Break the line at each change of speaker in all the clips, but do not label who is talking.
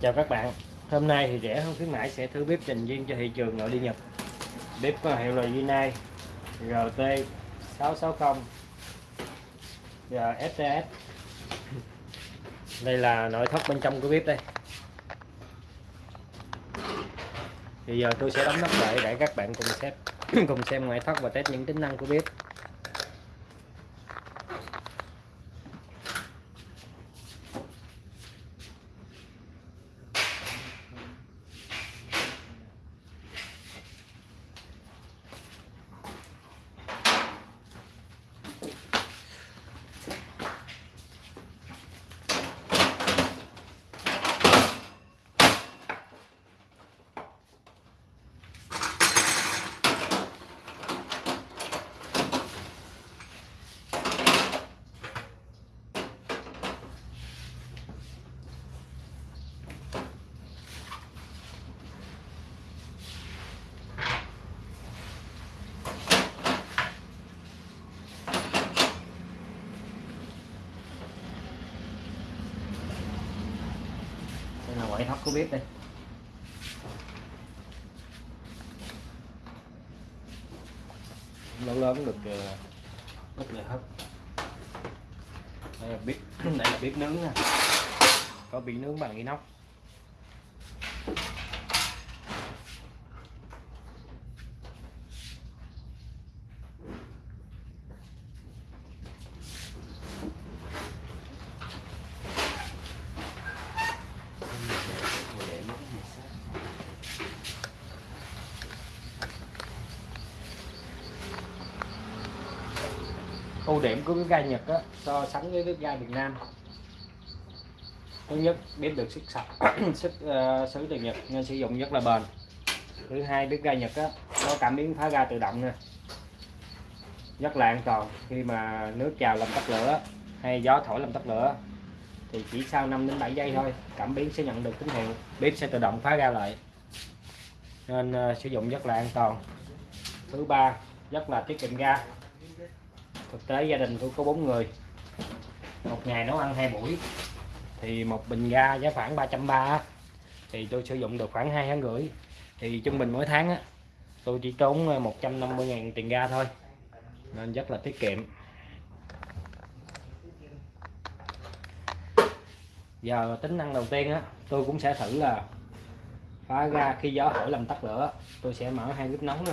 Chào các bạn. Hôm nay thì rẻ hơn khuyến mãi sẽ thử bếp dành riêng cho thị trường nội địa Nhật. Bếp có hiệu là Yunai RT 660 và Đây là nội thất bên trong của bếp đây. Thì giờ tôi sẽ đóng nắp lại để các bạn cùng xem cùng xem ngoại thất và test những tính năng của bếp. Của bếp đây. Lớn lớn được ờ, rất là hấp. Đây là bếp, đây là bếp nướng nè có bị nướng bằng inox. Ưu điểm của bếp ga Nhật á, so sánh với bếp ga Việt Nam. Thứ nhất bếp được sức sạch sức ờ, uh, xứ từ Nhật nên sử dụng rất là bền. Thứ hai bếp ga Nhật á, có cảm biến phá ga tự động nè. Rất là an toàn khi mà nước trào làm tắt lửa hay gió thổi làm tắt lửa thì chỉ sau 5 đến 7 giây thôi cảm biến sẽ nhận được tín hiệu bếp sẽ tự động phá ra lại. Nên uh, sử dụng rất là an toàn. Thứ ba rất là tiết kiệm ga thực tế gia đình tôi có bốn người. Một ngày nấu ăn hai buổi thì một bình ga giá khoảng 330 thì tôi sử dụng được khoảng hai tháng rưỡi. Thì trung bình mỗi tháng á, tôi chỉ tốn 150.000 ờ, tiền ga thôi. Nên rất là tiết kiệm. Giờ tính năng đầu tiên á tôi cũng sẽ thử là phá ga khi gió thổi làm tắt lửa. Tôi sẽ mở hai bếp nóng nè.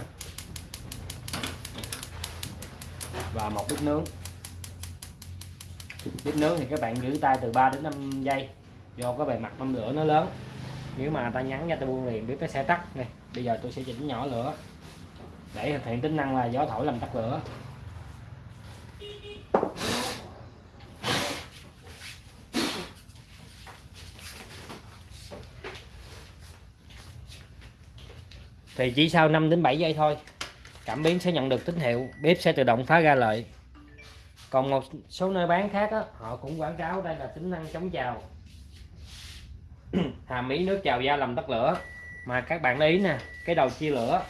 Và một bếp nướng. Bếp nướng thì các bạn giữ tay từ 3 đến 5 giây. Do cái bề mặt mâm lửa nó lớn. Nếu mà ta nhắn ra ta buông liền, bếp nó sẽ tắt này. Bây giờ tôi sẽ chỉnh nhỏ lửa. Để thực hiện tính năng là gió thổi làm tắt lửa. Thì chỉ sau 5 đến 7 giây thôi cảm biến sẽ nhận được tín hiệu bếp sẽ tự động phá ra lại còn một số nơi bán khác đó, họ cũng quảng cáo đây là tính năng chống trào hàm ý nước trào ra làm tắt lửa. Mà các bạn ý nè cái đầu chia lửa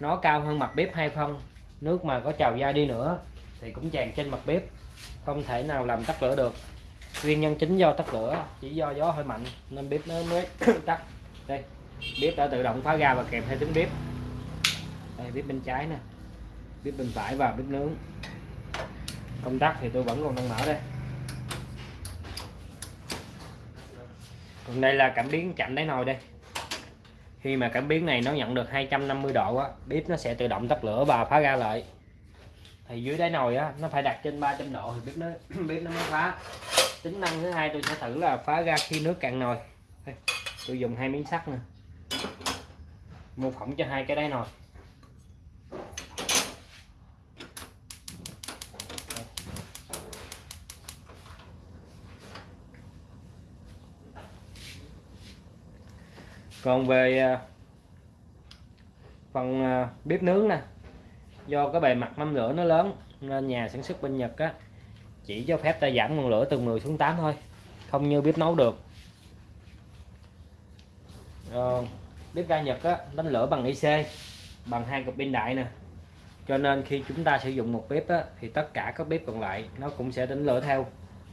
nó cao hơn mặt bếp hai phân nước mà có trào ra đi nữa thì cũng tràn trên mặt bếp. Không thể nào làm tắt lửa được. Nguyên nhân chính do tắt lửa chỉ do gió hơi mạnh nên bếp nó mới tắt. Đây bếp đã tự động phá ra và kèm theo tính bếp đây, bếp bên trái nè. Bếp bên phải và bếp nướng. Công tắc thì tôi vẫn còn đang mở đây. Còn đây là cảm biến chạm đáy nồi đây. Khi mà cảm biến này nó nhận được 250 độ á, bếp nó sẽ tự động tắt lửa và phá ra lại. Thì dưới đáy nồi á, nó phải đặt trên 300 độ thì bếp nó bếp nó mới phá. Tính năng thứ hai tôi sẽ thử là phá ra khi nước cạn nồi. Tôi dùng hai miếng sắt nè. Mô phỏng cho hai cái đáy nồi. Còn về à, phần à, bếp nướng nè do cái bề mặt mâm lửa nó lớn nên nhà sản xuất bên Nhật á chỉ cho phép ta giảm ngọn lửa từ 10 xuống 8 thôi không như bếp nấu được. Ờ, bếp ga Nhật á đánh lửa bằng IC bằng hai cục pin đại nè. Cho nên khi chúng ta sử dụng một bếp á, thì tất cả các bếp còn lại nó cũng sẽ đánh lửa theo.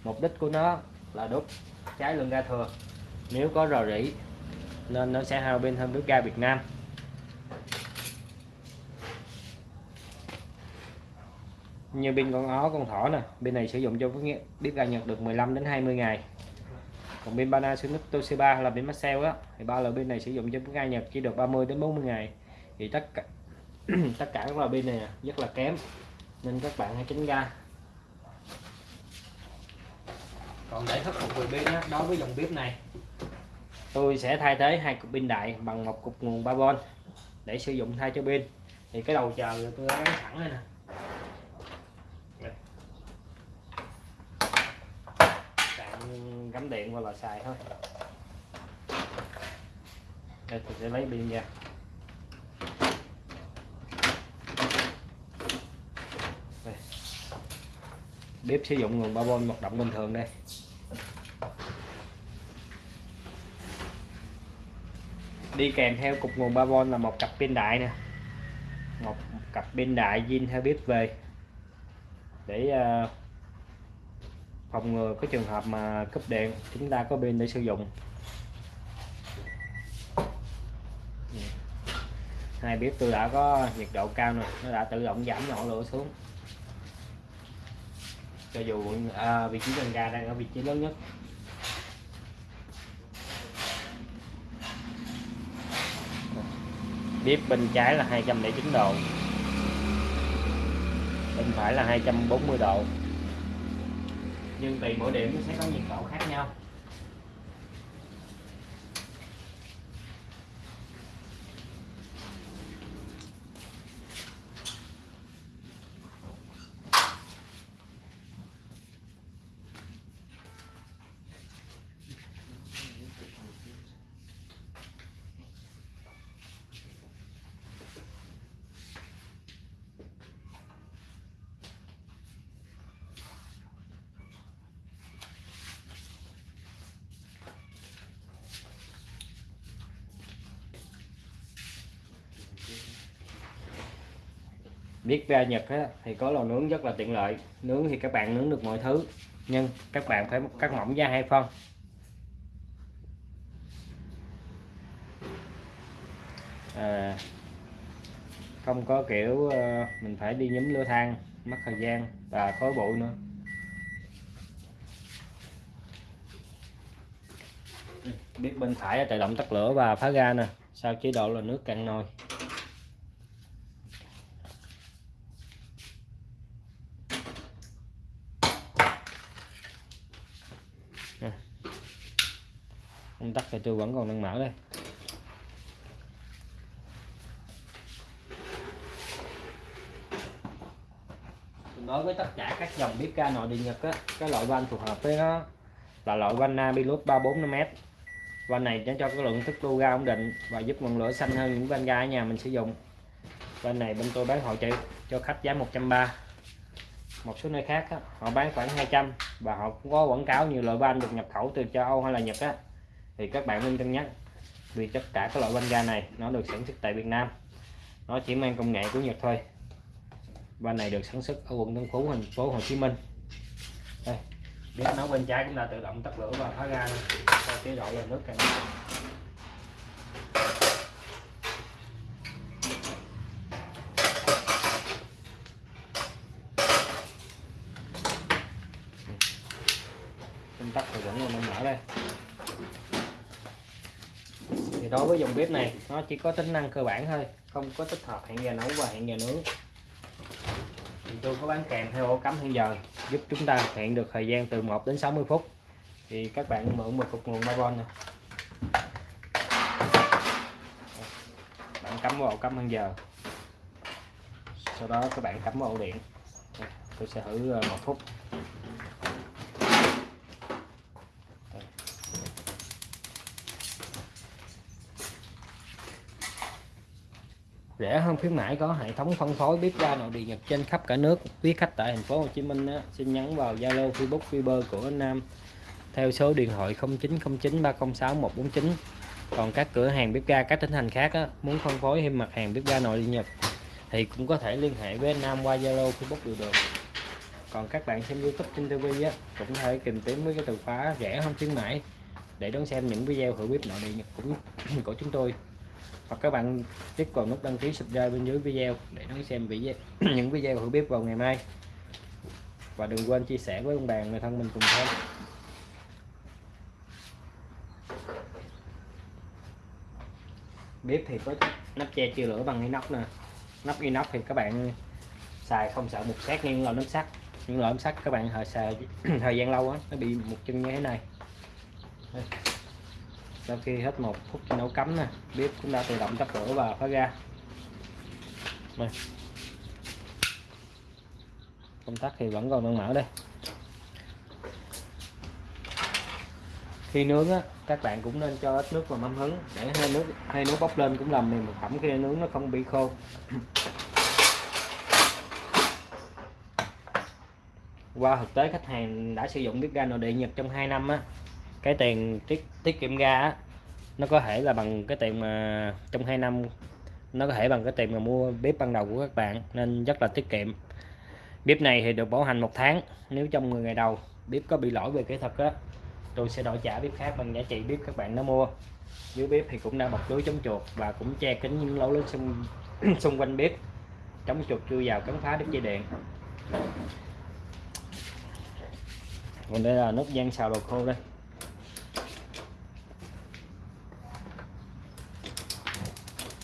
Mục đích của nó là đốt cháy lượng ga thừa. Nếu có rò rỉ nên nó sẽ hao pin hơn bếp ga Việt Nam. Như pin con ó con thỏ nè bên này sử dụng cho bếp ga Nhật được 15 đến 20 ngày. Còn pin Panasonic Toshiba là pin Maxell á thì ba loại pin này sử dụng cho bếp ga Nhật chỉ được 30 đến 40 ngày. Thì tất cả tất cả các loại pin này à, rất là kém. Nên các bạn hãy tránh ra còn để khắc phục về pin đó, đối với dòng bếp này tôi sẽ thay thế hai cục pin đại bằng một cục nguồn 3V để sử dụng thay cho pin. Thì cái đầu chờ tôi đã gắn sẵn đây nè. Cắm điện qua là xài thôi. Đây, tôi sẽ lấy pin ra đây. bếp sử dụng nguồn 3V hoạt động bình thường đây. Đi kèm theo cục nguồn 3V là một cặp pin đại nè. Một cặp pin đại zin theo bếp về. Để ờ, phòng ngừa cái trường hợp mà cúp điện chúng ta có pin để sử dụng. Hai bếp tôi đã có nhiệt độ cao rồi nó đã tự động giảm nhỏ lửa xuống. Cho dù à, vị trí chân ga đang ở vị trí lớn nhất. Bếp bên trái là 209 độ. Bên phải là 240 độ. Nhưng tùy mỗi điểm nó sẽ có nhiệt độ khác nhau. Biết ra Nhật á, thì có lò nướng rất là tiện lợi. Nướng thì các bạn nướng được mọi thứ nhưng các bạn phải cắt mỏng da hai phân. À, không có kiểu ờ, mình phải đi nhúm lửa than mất thời gian và khói bụi nữa. Biết bên phải tự động tắt lửa và phá ra nè sau chế độ là nước cạn nồi. Tắt thì tôi vẫn còn đang mở đây. Đối với tất cả các dòng bếp ga nội địa nhật á cái loại van phù hợp với nó là loại van Nabilus 345m van này nó cho cái lượng thức lưu ga ổn định và giúp ngọn lửa xanh hơn những van ga ở nhà mình sử dụng. Van này bên tôi bán hội trợ cho khách giá 130 một số nơi khác á, họ bán khoảng 200 và họ cũng có quảng cáo nhiều loại van được nhập khẩu từ châu Âu hay là Nhật á thì các bạn nên cân nhắc vì tất cả các loại van ga này nó được sản xuất tại Việt Nam. Nó chỉ mang công nghệ của Nhật thôi. Van này được sản xuất ở quận Tân Phú, thành phố Hồ Chí Minh. Đây bếp nấu bên trái cũng là tự động tắt lửa và khóa ga cho chế độ là nước càng công tắc thì vẫn còn mở đây thì đối với dòng bếp này, nó chỉ có tính năng cơ bản thôi, không có tích hợp hẹn giờ nấu và hẹn giờ nướng. Thì tôi có bán kèm theo ổ cắm hẹn giờ, giúp chúng ta hẹn được thời gian từ 1 đến 60 phút. Thì các bạn mượn một cục nguồn 3V này bạn cắm vào ổ cắm hẹn giờ. Sau đó các bạn cắm vào ổ điện. Tôi sẽ thử ờ, một phút. Rẻ hơn khuyến mãi có hệ thống phân phối bếp ga nội địa Nhật trên khắp cả nước. Quý khách tại thành phố Hồ Chí Minh á, xin nhắn vào Zalo Facebook Viber của anh Nam theo số điện thoại 0909 306 149 còn các cửa hàng bếp ga các tỉnh thành khác á, muốn phân phối thêm mặt hàng bếp ga nội địa Nhật thì cũng có thể liên hệ với anh Nam qua Zalo Facebook đều được. Còn các bạn xem YouTube trên TV á, cũng có thể tìm kiếm với cái từ khóa rẻ hơn khuyến mãi để đón xem những video thử bếp nội địa Nhật cũng của chúng tôi hoặc các bạn click vào nút đăng ký subscribe bên dưới video để đón xem video những video hữu bếp vào ngày mai. Và đừng quên chia sẻ với ông bà, người thân mình cùng xem bếp thì có nắp che chưa lửa bằng inox nè. Nắp inox thì các bạn xài không sợ mục sát nhưng loại nắp sắt. Những loại nắp sắt các bạn thời xài thời gian lâu á, nó bị một chân như thế này sau khi hết một phút nấu cắm nè, bếp cũng đã tự động tắt lửa và khóa ga. Này. công tắc thì vẫn còn đang mở đây. Khi nướng á, các bạn cũng nên cho ít nước vào mâm hứng, để hơi nước hơi nước bốc lên cũng làm mềm thực phẩm khi nướng nó không bị khô. Qua thực tế, khách hàng đã sử dụng bếp ga nội địa Nhật trong 2 năm á cái tiền tiết tiết kiệm ra á nó có thể là bằng cái tiền mà trong 2 năm nó có thể bằng cái tiền mà mua bếp ban đầu của các bạn nên rất là tiết kiệm. Bếp này thì được bảo hành một tháng nếu trong 10 ngày đầu bếp có bị lỗi về kỹ thuật á tôi sẽ đổi trả bếp khác bằng giá trị bếp các bạn đã mua. Dưới bếp thì cũng đã bọc lưới chống chuột và cũng che kính những lỗ lớn xung, xung quanh bếp chống chuột chui vào cắn phá đứt dây điện. Còn đây là nút gian xào đồ khô đây.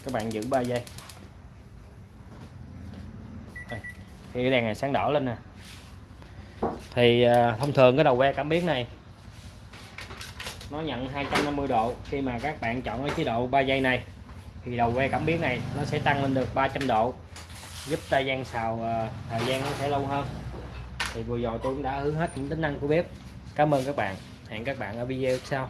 Các bạn giữ 3 giây. Thì cái đèn này sáng đỏ lên nè. Thì à, thông thường cái đầu que cảm biến này, nó nhận 250 độ. Khi mà các bạn chọn cái chế độ 3 giây này, thì đầu que cảm biến này nó sẽ tăng lên được 300 độ, giúp tay gian xào à, thời gian nó sẽ lâu hơn. Thì vừa rồi tôi cũng đã hướng hết những tính năng của bếp. Cảm ơn các bạn. Hẹn các bạn ở video sau.